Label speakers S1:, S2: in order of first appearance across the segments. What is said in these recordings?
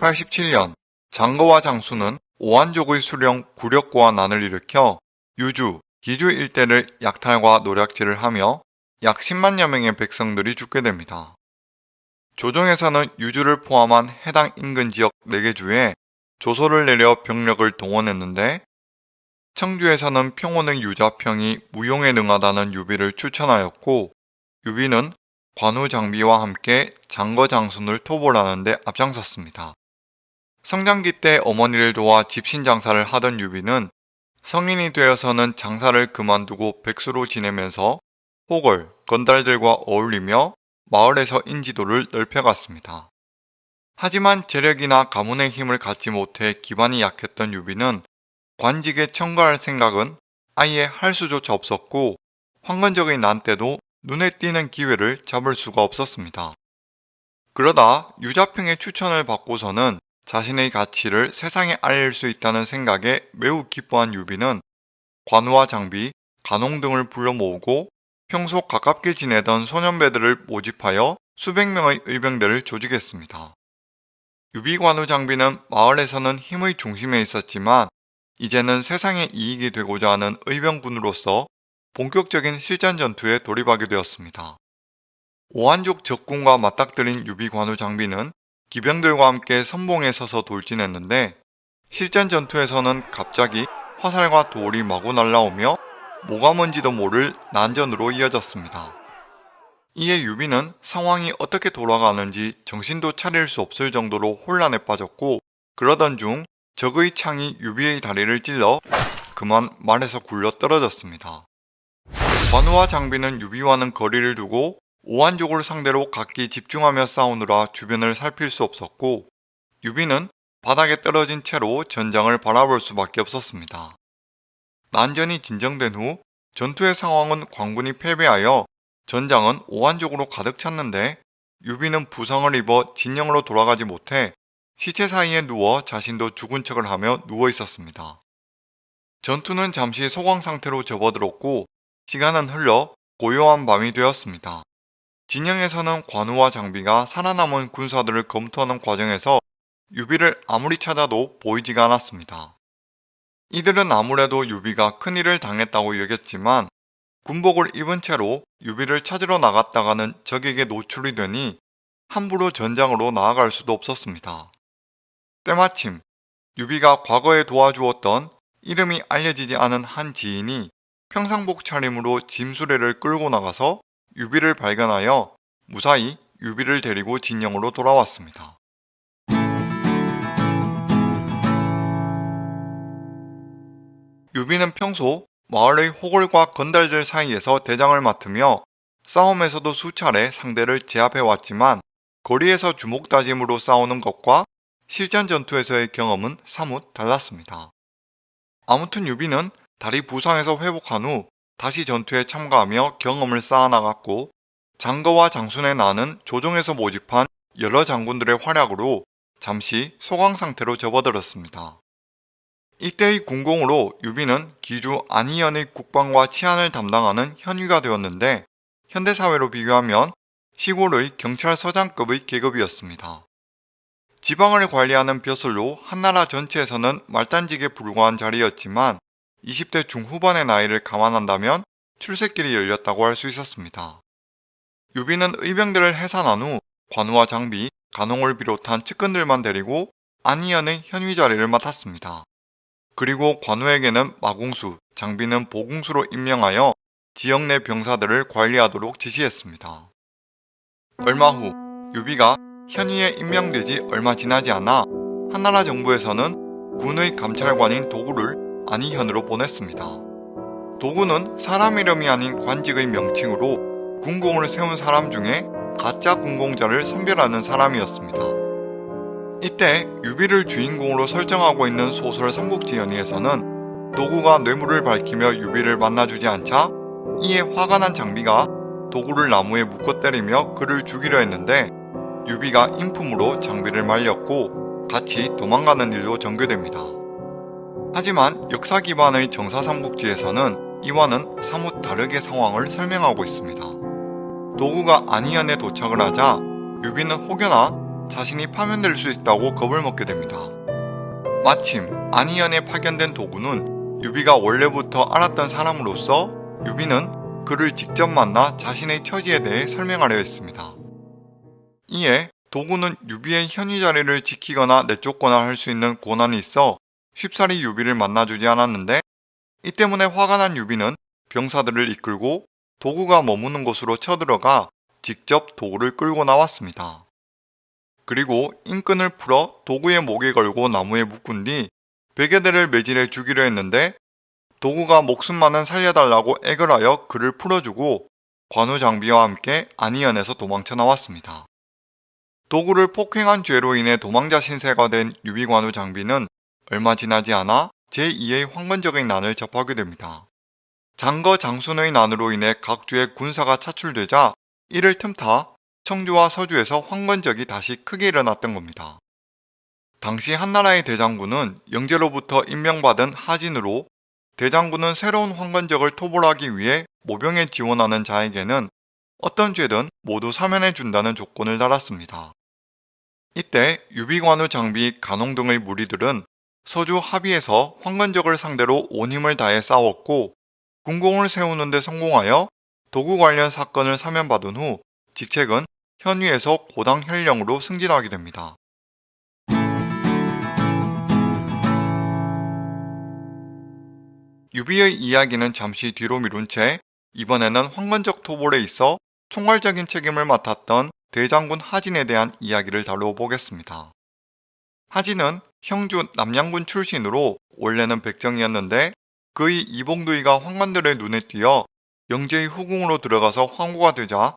S1: 1187년 장거와 장순은 오환족의 수령 구력거와 난을 일으켜 유주, 기주 일대를 약탈과 노략질을 하며 약 10만여 명의 백성들이 죽게 됩니다. 조정에서는 유주를 포함한 해당 인근 지역 4개 주에 조서를 내려 병력을 동원했는데 청주에서는 평원의 유자평이 무용에 능하다는 유비를 추천하였고 유비는 관우 장비와 함께 장거 장순을 토벌하는 데 앞장섰습니다. 성장기 때 어머니를 도와 짚신 장사를 하던 유비는 성인이 되어서는 장사를 그만두고 백수로 지내면서 호걸, 건달들과 어울리며 마을에서 인지도를 넓혀갔습니다. 하지만 재력이나 가문의 힘을 갖지 못해 기반이 약했던 유비는 관직에 청가할 생각은 아예 할 수조차 없었고 황건적의 난 때도 눈에 띄는 기회를 잡을 수가 없었습니다. 그러다 유자평의 추천을 받고서는 자신의 가치를 세상에 알릴 수 있다는 생각에 매우 기뻐한 유비는 관우와 장비, 간옹 등을 불러 모으고 평소 가깝게 지내던 소년배들을 모집하여 수백 명의 의병대를 조직했습니다. 유비관우 장비는 마을에서는 힘의 중심에 있었지만 이제는 세상에 이익이 되고자 하는 의병군으로서 본격적인 실전 전투에 돌입하게 되었습니다. 오환족 적군과 맞닥뜨린 유비관우 장비는 기병들과 함께 선봉에 서서 돌진했는데 실전 전투에서는 갑자기 화살과 돌이 마구 날라오며 뭐가 뭔지도 모를 난전으로 이어졌습니다. 이에 유비는 상황이 어떻게 돌아가는지 정신도 차릴 수 없을 정도로 혼란에 빠졌고 그러던 중 적의 창이 유비의 다리를 찔러 그만 말에서 굴러 떨어졌습니다. 관우와 장비는 유비와는 거리를 두고 오환족을 상대로 각기 집중하며 싸우느라 주변을 살필 수 없었고 유비는 바닥에 떨어진 채로 전장을 바라볼 수밖에 없었습니다. 난전이 진정된 후 전투의 상황은 관군이 패배하여 전장은 오환족으로 가득 찼는데 유비는 부상을 입어 진영으로 돌아가지 못해 시체 사이에 누워 자신도 죽은 척을 하며 누워 있었습니다. 전투는 잠시 소강 상태로 접어들었고 시간은 흘러 고요한 밤이 되었습니다. 진영에서는 관우와 장비가 살아남은 군사들을 검토하는 과정에서 유비를 아무리 찾아도 보이지가 않았습니다. 이들은 아무래도 유비가 큰일을 당했다고 여겼지만 군복을 입은 채로 유비를 찾으러 나갔다가는 적에게 노출이 되니 함부로 전장으로 나아갈 수도 없었습니다. 때마침 유비가 과거에 도와주었던 이름이 알려지지 않은 한 지인이 평상복 차림으로 짐수레를 끌고 나가서 유비를 발견하여 무사히 유비를 데리고 진영으로 돌아왔습니다. 유비는 평소 마을의 호걸과 건달들 사이에서 대장을 맡으며 싸움에서도 수차례 상대를 제압해왔지만 거리에서 주먹다짐으로 싸우는 것과 실전 전투에서의 경험은 사뭇 달랐습니다. 아무튼 유비는 다리 부상에서 회복한 후 다시 전투에 참가하며 경험을 쌓아나갔고 장거와 장순의 난은 조정에서 모집한 여러 장군들의 활약으로 잠시 소강 상태로 접어들었습니다. 이때의 군공으로 유비는 기주 안희현의 국방과 치안을 담당하는 현위가 되었는데 현대사회로 비교하면 시골의 경찰서장급의 계급이었습니다. 지방을 관리하는 벼슬로 한나라 전체에서는 말단직에 불과한 자리였지만 20대 중후반의 나이를 감안한다면 출세길이 열렸다고 할 수 있었습니다. 유비는 의병들을 해산한 후 관우와 장비, 간옹을 비롯한 측근들만 데리고 안희현의 현위 자리를 맡았습니다. 그리고 관우에게는 마궁수, 장비는 보궁수로 임명하여 지역 내 병사들을 관리하도록 지시했습니다. 얼마 후 유비가 현위에 임명된 지 얼마 지나지 않아 한나라 정부에서는 군의 감찰관인 독우를 안희현으로 보냈습니다. 도구는 사람 이름이 아닌 관직의 명칭으로 군공을 세운 사람 중에 가짜 군공자를 선별하는 사람이었습니다. 이때 유비를 주인공으로 설정하고 있는 소설 삼국지 연의에서는 도구가 뇌물을 밝히며 유비를 만나주지 않자 이에 화가 난 장비가 도구를 나무에 묶어 때리며 그를 죽이려 했는데 유비가 인품으로 장비를 말렸고 같이 도망가는 일로 전개됩니다. 하지만 역사 기반의 정사삼국지에서는 이와는 사뭇 다르게 상황을 설명하고 있습니다. 독우가 안희현에 도착을 하자 유비는 혹여나 자신이 파면될 수 있다고 겁을 먹게 됩니다. 마침 안희현에 파견된 독우는 유비가 원래부터 알았던 사람으로서 유비는 그를 직접 만나 자신의 처지에 대해 설명하려 했습니다. 이에 독우는 유비의 현위 자리를 지키거나 내쫓거나 할 수 있는 권한이 있어 쉽사리 유비를 만나주지 않았는데 이 때문에 화가 난 유비는 병사들을 이끌고 독우가 머무는 곳으로 쳐들어가 직접 독우를 끌고 나왔습니다. 그리고 인끈을 풀어 독우의 목에 걸고 나무에 묶은 뒤 백여 대를 매질해 죽이려 했는데 독우가 목숨만은 살려달라고 애걸하여 그를 풀어주고 관우 장비와 함께 안희현에서 도망쳐 나왔습니다. 도구를 폭행한 죄로 인해 도망자 신세가 된 유비관우 장비는 얼마 지나지 않아 제2의 황건적인 난을 접하게 됩니다. 장거 장순의 난으로 인해 각주의 군사가 차출되자 이를 틈타 청주와 서주에서 황건적이 다시 크게 일어났던 겁니다. 당시 한나라의 대장군은 영제로부터 임명받은 하진으로 대장군은 새로운 황건적을 토벌하기 위해 모병에 지원하는 자에게는 어떤 죄든 모두 사면해 준다는 조건을 달았습니다. 이때 유비관우 장비 간홍 등의 무리들은 서주 합의에서 황건적을 상대로 온 힘을 다해 싸웠고 군공을 세우는 데 성공하여 도구 관련 사건을 사면받은 후 직책은 현위에서 고당 현령으로 승진하게 됩니다. 유비의 이야기는 잠시 뒤로 미룬 채 이번에는 황건적 토벌에 있어 총괄적인 책임을 맡았던 대장군 하진에 대한 이야기를 다뤄보겠습니다. 하진은 형주 남양군 출신으로 원래는 백정이었는데 그의 이봉두이가 황관들의 눈에 띄어 영제의 후궁으로 들어가서 황후가 되자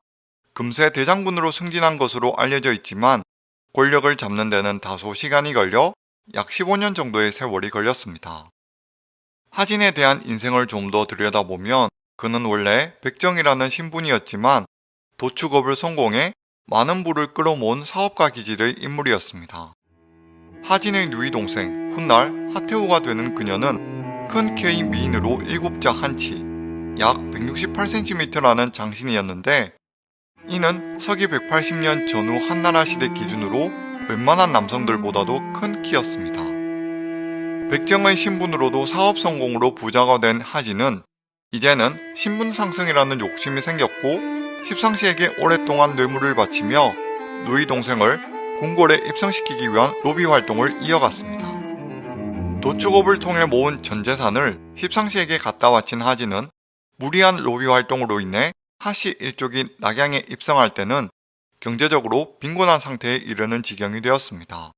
S1: 금세 대장군으로 승진한 것으로 알려져 있지만 권력을 잡는 데는 다소 시간이 걸려 약 15년 정도의 세월이 걸렸습니다. 하진에 대한 인생을 좀 더 들여다보면 그는 원래 백정이라는 신분이었지만 도축업을 성공해 많은 부를 끌어모은 사업가 기질의 인물이었습니다. 하진의 누이 동생 훗날 하태우가 되는 그녀는 큰 키의 미인으로 일곱자 한치, 약 168cm라는 장신이었는데 이는 서기 180년 전후 한나라 시대 기준으로 웬만한 남성들보다도 큰 키였습니다. 백정의 신분으로도 사업 성공으로 부자가 된 하진은 이제는 신분 상승이라는 욕심이 생겼고 십상시에게 오랫동안 뇌물을 바치며 누이 동생을 궁궐에 입성시키기 위한 로비 활동을 이어갔습니다. 도축업을 통해 모은 전 재산을 십상시에게 갖다 바친 하진은 무리한 로비 활동으로 인해 하씨 일족이 낙양에 입성할 때는 경제적으로 빈곤한 상태에 이르는 지경이 되었습니다.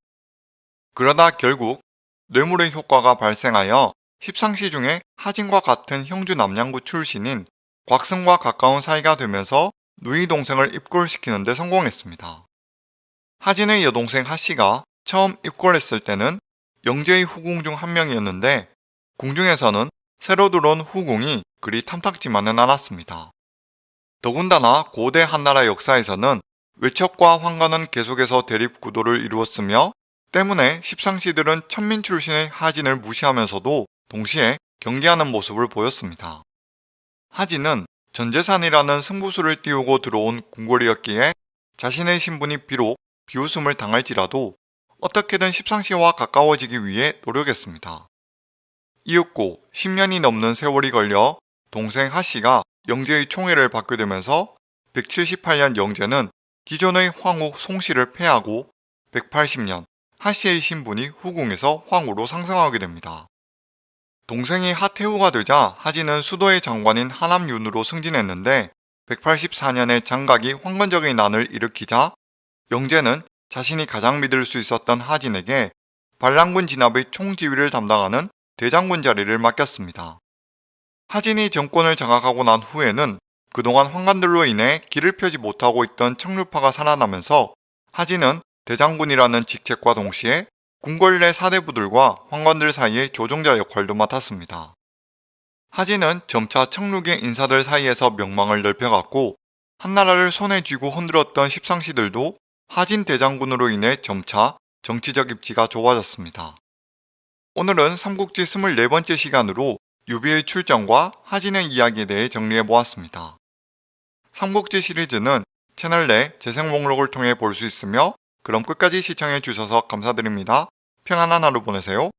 S1: 그러다 결국 뇌물의 효과가 발생하여 십상시 중에 하진과 같은 형주 남양구 출신인 곽승과 가까운 사이가 되면서 누이 동생을 입골시키는 데 성공했습니다. 하진의 여동생 하씨가 처음 입골했을 때는 영제의 후궁 중 한 명이었는데 궁중에서는 새로 들어온 후궁이 그리 탐탁지만은 않았습니다. 더군다나 고대 한나라 역사에서는 외척과 황관은 계속해서 대립 구도를 이루었으며 때문에 십상시들은 천민 출신의 하진을 무시하면서도 동시에 경계하는 모습을 보였습니다. 하진은 전재산이라는 승부수를 띄우고 들어온 궁궐이었기에 자신의 신분이 비록 비웃음을 당할지라도 어떻게든 십상시와 가까워지기 위해 노력했습니다. 이윽고 10년이 넘는 세월이 걸려 동생 하씨가 영제의 총애를 받게 되면서 178년 영제는 기존의 황후 송씨를 패하고 180년 하씨의 신분이 후궁에서 황후로 상승하게 됩니다. 동생이 하태후가 되자 하진은 수도의 장관인 하남윤으로 승진했는데 184년에 장각이 황건적인 난을 일으키자 영재는 자신이 가장 믿을 수 있었던 하진에게 반란군 진압의 총지휘를 담당하는 대장군 자리를 맡겼습니다. 하진이 정권을 장악하고 난 후에는 그동안 황관들로 인해 길을 펴지 못하고 있던 청류파가 살아나면서 하진은 대장군이라는 직책과 동시에 궁궐 내 사대부들과 황관들 사이의 조종자 역할도 맡았습니다. 하진은 점차 청륙의 인사들 사이에서 명망을 넓혀갔고 한나라를 손에 쥐고 흔들었던 십상시들도 하진 대장군으로 인해 점차 정치적 입지가 좋아졌습니다. 오늘은 삼국지 24번째 시간으로 유비의 출정과 하진의 이야기에 대해 정리해보았습니다. 삼국지 시리즈는 채널 내 재생 목록을 통해 볼 수 있으며 그럼 끝까지 시청해 주셔서 감사드립니다. 평안한 하루 보내세요.